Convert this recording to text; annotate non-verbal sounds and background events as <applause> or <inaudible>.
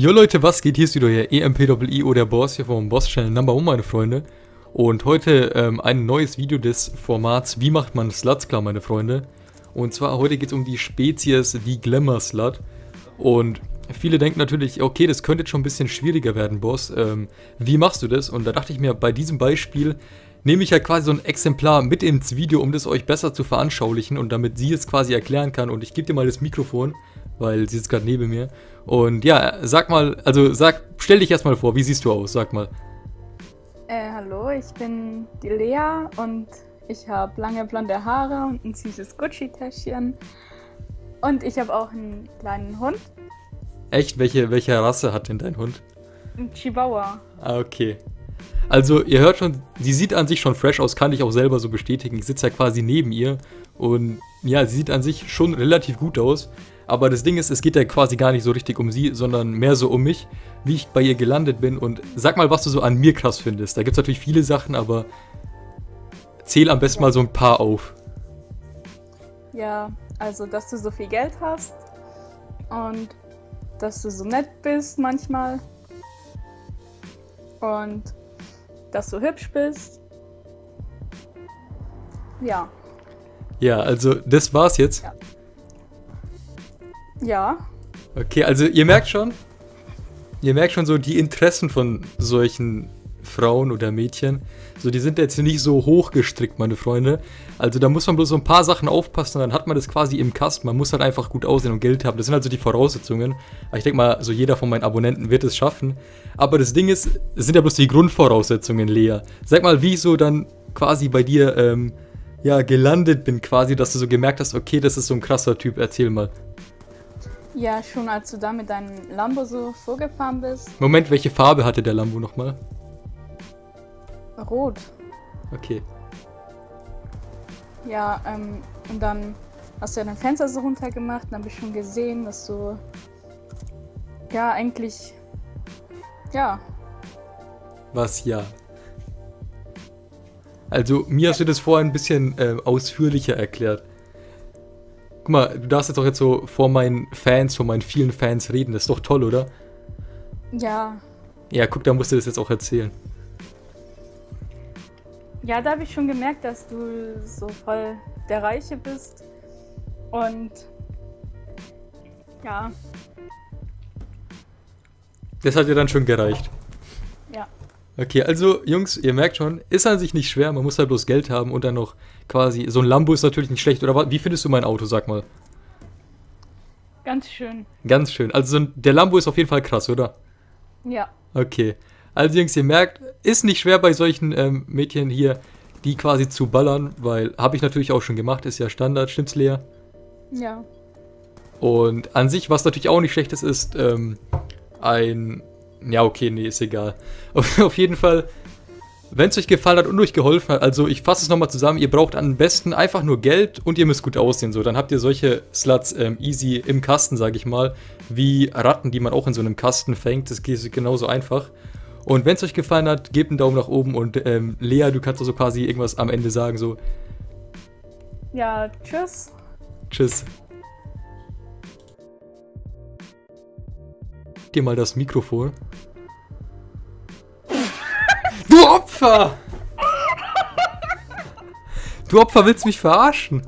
Jo Leute, was geht? Hier ist wieder EMPIO, der Boss hier vom Boss Channel Number 1, meine Freunde. Und heute ähm, ein neues Video des Formats Wie macht man Sluts klar, meine Freunde. Und zwar heute geht es um die Spezies, die Glamour Slut. Und viele denken natürlich, okay, das könnte jetzt schon ein bisschen schwieriger werden, Boss. Ähm, wie machst du das? Und da dachte ich mir, bei diesem Beispiel nehme ich ja quasi so ein Exemplar mit ins Video, um das euch besser zu veranschaulichen und damit sie es quasi erklären kann. Und ich gebe dir mal das Mikrofon weil sie sitzt gerade neben mir. Und ja, sag mal, also sag, stell dich erstmal vor, wie siehst du aus? Sag mal. Äh, hallo, ich bin die Lea und ich habe lange blonde Haare und ein süßes Gucci-Täschchen. Und ich habe auch einen kleinen Hund. Echt? Welche, welche Rasse hat denn dein Hund? Ein Chihuahua. Ah, okay. Also, ihr hört schon, sie sieht an sich schon fresh aus, kann ich auch selber so bestätigen. Ich sitze ja quasi neben ihr und ja, sie sieht an sich schon relativ gut aus. Aber das Ding ist, es geht ja quasi gar nicht so richtig um sie, sondern mehr so um mich, wie ich bei ihr gelandet bin. Und sag mal, was du so an mir krass findest. Da gibt es natürlich viele Sachen, aber zähl am besten mal so ein paar auf. Ja, also, dass du so viel Geld hast und dass du so nett bist manchmal und dass du hübsch bist. Ja. Ja, also das war's jetzt. Ja. Ja. Okay, also ihr merkt schon, ihr merkt schon so die Interessen von solchen Frauen oder Mädchen. So, die sind jetzt nicht so hoch gestrickt, meine Freunde. Also da muss man bloß so ein paar Sachen aufpassen, dann hat man das quasi im Kasten. Man muss halt einfach gut aussehen und Geld haben. Das sind also die Voraussetzungen. Aber ich denke mal, so jeder von meinen Abonnenten wird es schaffen. Aber das Ding ist, es sind ja bloß die Grundvoraussetzungen, Lea. Sag mal, wie ich so dann quasi bei dir, ähm, ja, gelandet bin quasi, dass du so gemerkt hast, okay, das ist so ein krasser Typ. Erzähl mal. Ja, schon als du da mit deinem Lambo so vorgefahren bist. Moment, welche Farbe hatte der Lambo nochmal? Rot. Okay. Ja, ähm, und dann hast du ja dein Fenster so runtergemacht und dann habe ich schon gesehen, dass du ja eigentlich ja. Was ja? Also mir hast du das vorher ein bisschen äh, ausführlicher erklärt. Guck mal, du darfst jetzt doch jetzt so vor meinen Fans, vor meinen vielen Fans reden. Das ist doch toll, oder? Ja. Ja, guck, da musst du das jetzt auch erzählen. Ja, da habe ich schon gemerkt, dass du so voll der Reiche bist. Und ja. Das hat dir dann schon gereicht. Okay, also Jungs, ihr merkt schon, ist an sich nicht schwer, man muss halt bloß Geld haben und dann noch quasi, so ein Lambo ist natürlich nicht schlecht, oder wie findest du mein Auto, sag mal? Ganz schön. Ganz schön, also der Lambo ist auf jeden Fall krass, oder? Ja. Okay, also Jungs, ihr merkt, ist nicht schwer bei solchen ähm, Mädchen hier, die quasi zu ballern, weil habe ich natürlich auch schon gemacht, ist ja Standard, stimmt's Lea? Ja. Und an sich, was natürlich auch nicht schlecht ist, ist ähm, ein ja, okay, nee, ist egal. <laughs> Auf, auf jeden Fall, wenn es euch gefallen hat und euch geholfen hat, also ich fasse es nochmal zusammen, ihr braucht am besten einfach nur Geld und ihr müsst gut aussehen. So, dann habt ihr solche Sluts ähm, easy im Kasten, sage ich mal, wie Ratten, die man auch in so einem Kasten fängt. Das geht genauso einfach. Und wenn es euch gefallen hat, gebt einen Daumen nach oben und ähm, Lea, du kannst also quasi irgendwas am Ende sagen, so. Ja, tschüss. Tschüss. dir mal das Mikrofon. Du Opfer! <laughs> Du Opfer willst mich verarschen?